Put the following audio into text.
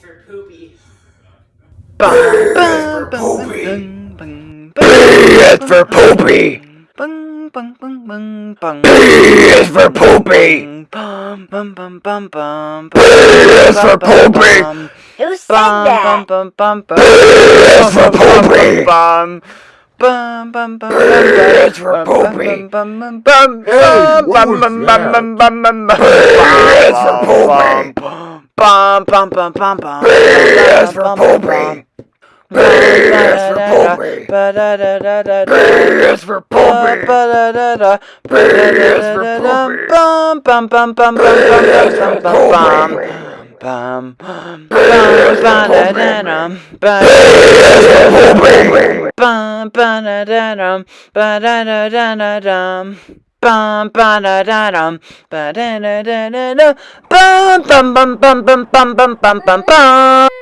for poopy. Bum, for poopy. bum, bum, P is for poopy. bum, bum, bum, bum, bum. P is for poopy. Bum, bum, bum, bum, bum, P is for poopy. bum, Who said bum, that? bum, bum, bum, P is for poopy. bum, bum, bum, bum, P is for poopy. bum, bum, bum, Hey, bum, bum, bum, bum, bum, bum, P is for poopy. Bum, bum, bum, bum, bum. P is for poopy. P is for poopy. P is for poopy. P is for poopy. Bum, bum, bum, bum, bum, P bum, is bum, for bum, bum, poopy. bum. Bum, is for ba-da-da-dum, ba- Poopy. bum, ba-da-da-dum, ba-da-da-da-da-dum. Bum, ba-da-da-dum, ba-da-da-da-da-dum. Bum, bum, bum, bum, bum, bum, bum, bum, bum, bum.